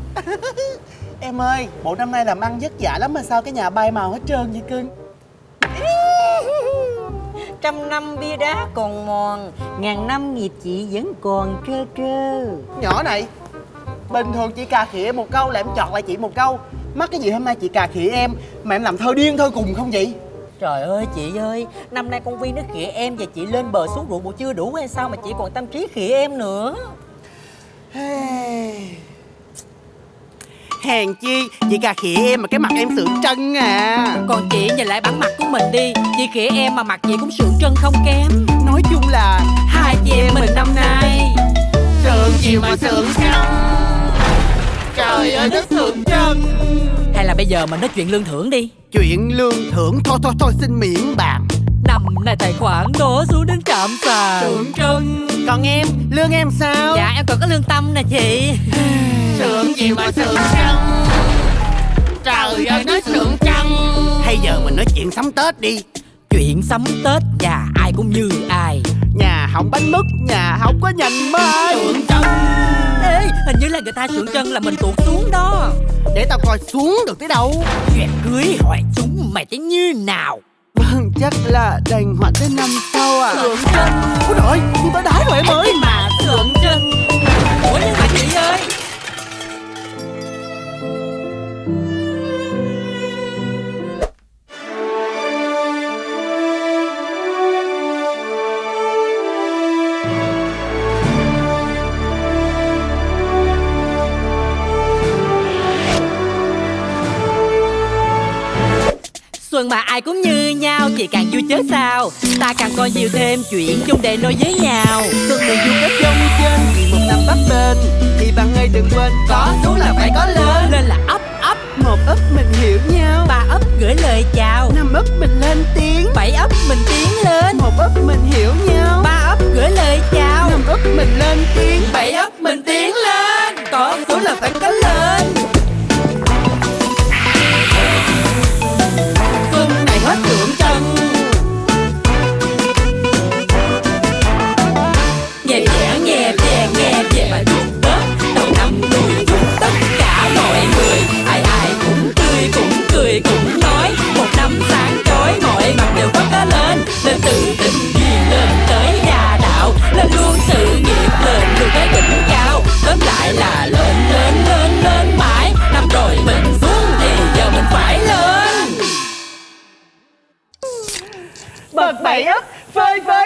Em ơi, bộ năm nay làm ăn vất vả lắm mà sao cái nhà bay màu hết trơn vậy cưng? Trăm năm bia đá còn mòn Ngàn năm nghiệp chị vẫn còn trơ trơ. Nhỏ này Bình thường chị cà khịa một câu là em chọt lại chị một câu. Mắc cái gì hôm nay chị cà khịa em Mà em làm thơ điên thơ cùng không vậy? Trời ơi chị ơi Năm nay con Vi nó khịa em Và chị lên bờ xuống ruộng bộ chưa đủ hay sao Mà chị còn tâm trí khịa em nữa Hèn chi? Chị cà khịa em mà cái mặt em sượng trân à. Còn chị nhìn lại bản mặt của mình đi. Chị khịa em mà mặt chị cũng sượng trân không kém. Nói chung là Hai chị em mình năm nay. Sượng chiều mà sượng trân. Trời ơi đất sượng trân. Hay là bây giờ mình nói chuyện lương thưởng đi. Chuyện lương thưởng thôi thôi thôi xin miễn bàn Năm nay tài khoản nó xuống đến trạm sàn. Sượng trân. Còn em, lương em sao? Dạ em còn có lương tâm nè chị Sượng chiều mà sượng trân Trời ơi nói sượng trân Hay giờ mình nói chuyện sắm Tết đi. Chuyện sắm Tết nhà ai cũng như ai. Nhà hỏng bánh mứt, nhà không có nhành mai Sượng trân Ê hình như là người ta sượng trân là mình tuột xuống đó. Để tao coi xuống được tới đâu. Chuyện cưới hỏi chúng mày thấy như nào? Vâng, chắc là đành hoãn tới năm sau à. Sượng trân Ôi trời tôi tới đái rồi em ơi Xuân mà ai cũng như nhau, Chị càng vui chớ sao. Ta càng coi nhiều thêm chuyện chung để nói với nhau. Xuân này dù có trong trên, Vì một năm bắp bên Thì bạn ơi đừng quên, Có xuống là phải có lên. Maria. Foi, foi.